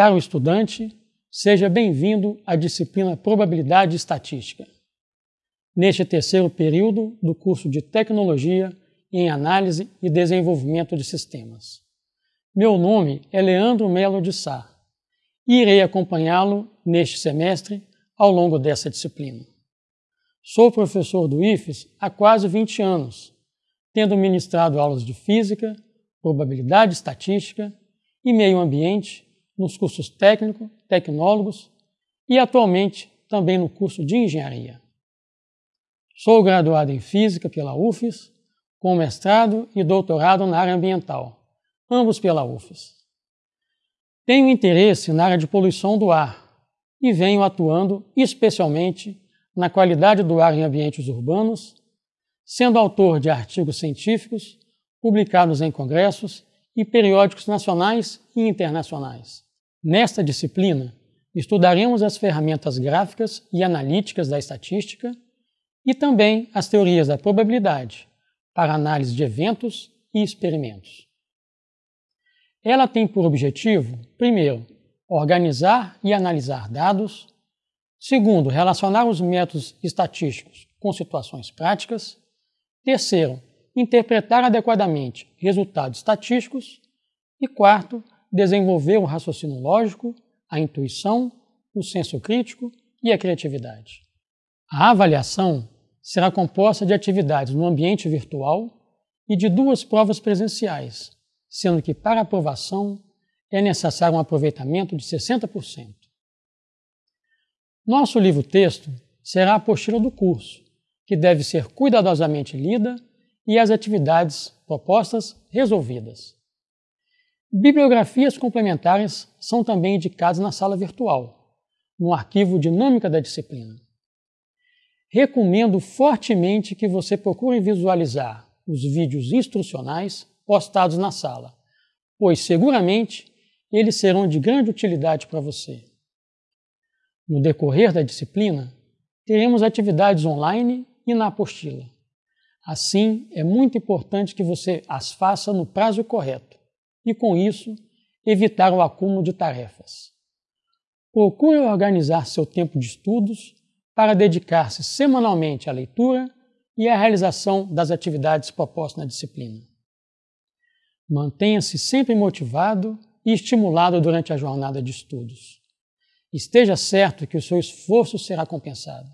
Caro estudante, seja bem-vindo à disciplina Probabilidade e Estatística. Neste terceiro período do curso de Tecnologia em Análise e Desenvolvimento de Sistemas. Meu nome é Leandro Melo de Sá e irei acompanhá-lo neste semestre ao longo dessa disciplina. Sou professor do IFES há quase 20 anos, tendo ministrado aulas de Física, Probabilidade Estatística e Meio Ambiente nos cursos técnico, tecnólogos e atualmente também no curso de Engenharia. Sou graduado em Física pela UFES, com mestrado e doutorado na área ambiental, ambos pela UFES. Tenho interesse na área de poluição do ar e venho atuando especialmente na qualidade do ar em ambientes urbanos, sendo autor de artigos científicos publicados em congressos e periódicos nacionais e internacionais. Nesta disciplina, estudaremos as ferramentas gráficas e analíticas da estatística e também as teorias da probabilidade para análise de eventos e experimentos. Ela tem por objetivo, primeiro, organizar e analisar dados, segundo, relacionar os métodos estatísticos com situações práticas, terceiro, interpretar adequadamente resultados estatísticos e quarto, desenvolver o raciocínio lógico, a intuição, o senso crítico e a criatividade. A avaliação será composta de atividades no ambiente virtual e de duas provas presenciais, sendo que para aprovação é necessário um aproveitamento de 60%. Nosso livro-texto será a apostila do curso, que deve ser cuidadosamente lida e as atividades propostas resolvidas. Bibliografias complementares são também indicadas na sala virtual, no arquivo Dinâmica da Disciplina. Recomendo fortemente que você procure visualizar os vídeos instrucionais postados na sala, pois seguramente eles serão de grande utilidade para você. No decorrer da disciplina, teremos atividades online e na apostila. Assim, é muito importante que você as faça no prazo correto e, com isso, evitar o acúmulo de tarefas. Procure organizar seu tempo de estudos para dedicar-se semanalmente à leitura e à realização das atividades propostas na disciplina. Mantenha-se sempre motivado e estimulado durante a jornada de estudos. Esteja certo que o seu esforço será compensado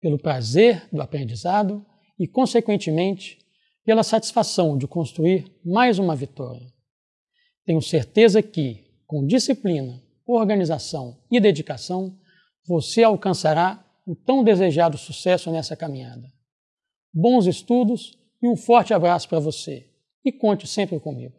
pelo prazer do aprendizado e, consequentemente, pela satisfação de construir mais uma vitória. Tenho certeza que, com disciplina, organização e dedicação, você alcançará o tão desejado sucesso nessa caminhada. Bons estudos e um forte abraço para você. E conte sempre comigo.